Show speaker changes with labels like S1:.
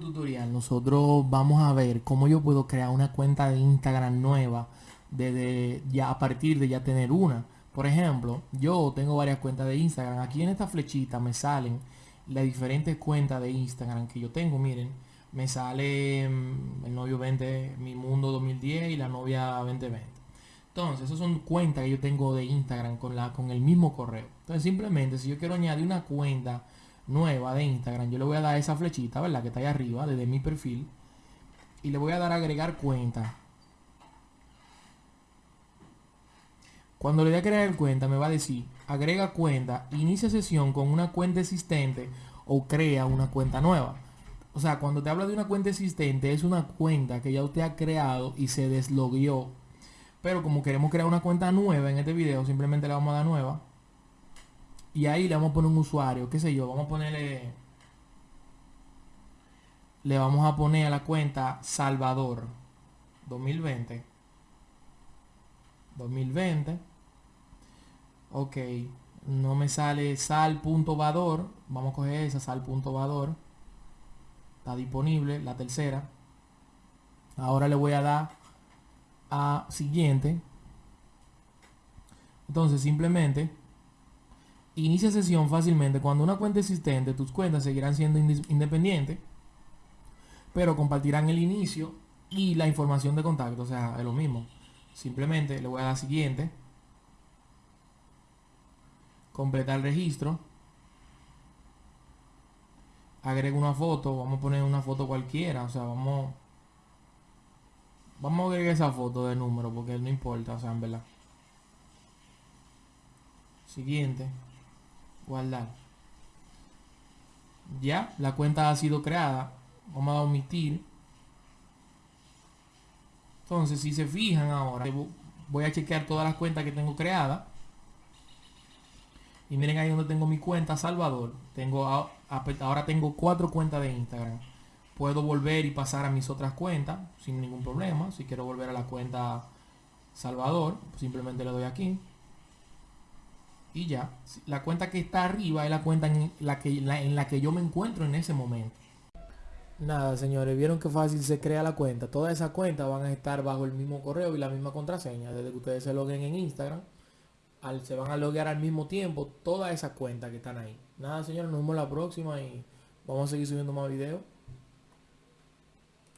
S1: tutorial nosotros vamos a ver cómo yo puedo crear una cuenta de Instagram nueva desde ya a partir de ya tener una. Por ejemplo, yo tengo varias cuentas de Instagram. Aquí en esta flechita me salen las diferentes cuentas de Instagram que yo tengo. Miren, me sale mm, el novio 20, mi mundo 2010 y la novia 2020. Entonces, esas son cuentas que yo tengo de Instagram con, la, con el mismo correo. Entonces, simplemente si yo quiero añadir una cuenta nueva de Instagram, yo le voy a dar esa flechita, ¿verdad? Que está ahí arriba, desde mi perfil. Y le voy a dar a agregar cuenta. Cuando le dé a crear cuenta, me va a decir, agrega cuenta, inicia sesión con una cuenta existente o crea una cuenta nueva. O sea, cuando te habla de una cuenta existente, es una cuenta que ya usted ha creado y se deslogueó. Pero como queremos crear una cuenta nueva en este video, simplemente le vamos a dar nueva. Y ahí le vamos a poner un usuario, qué sé yo, vamos a ponerle... Le vamos a poner a la cuenta Salvador 2020. 2020. Ok, no me sale sal.vador. Vamos a coger esa sal.vador. Está disponible, la tercera. Ahora le voy a dar a siguiente. Entonces simplemente Inicia sesión fácilmente. Cuando una cuenta existente, tus cuentas seguirán siendo independientes, pero compartirán el inicio y la información de contacto. O sea, es lo mismo. Simplemente le voy a dar siguiente. Completar registro. Agrego una foto. Vamos a poner una foto cualquiera. O sea, vamos... Vamos a agregar esa foto de número porque no importa, o sea, en verdad. Siguiente guardar. Ya la cuenta ha sido creada vamos a omitir. Entonces si se fijan ahora voy a chequear todas las cuentas que tengo creadas. Y miren ahí donde tengo mi cuenta Salvador. Tengo ahora tengo cuatro cuentas de Instagram. Puedo volver y pasar a mis otras cuentas sin ningún problema. Si quiero volver a la cuenta Salvador simplemente le doy aquí y ya. La cuenta que está arriba es la cuenta en la que, en la que yo me encuentro en ese momento. Nada, señores, vieron que fácil se crea la cuenta. Todas esas cuentas van a estar bajo el mismo correo y la misma contraseña. Desde que ustedes se loguen en Instagram, al, se van a loguear al mismo tiempo todas esas cuentas que están ahí. Nada, señores, nos vemos la próxima y vamos a seguir subiendo más videos.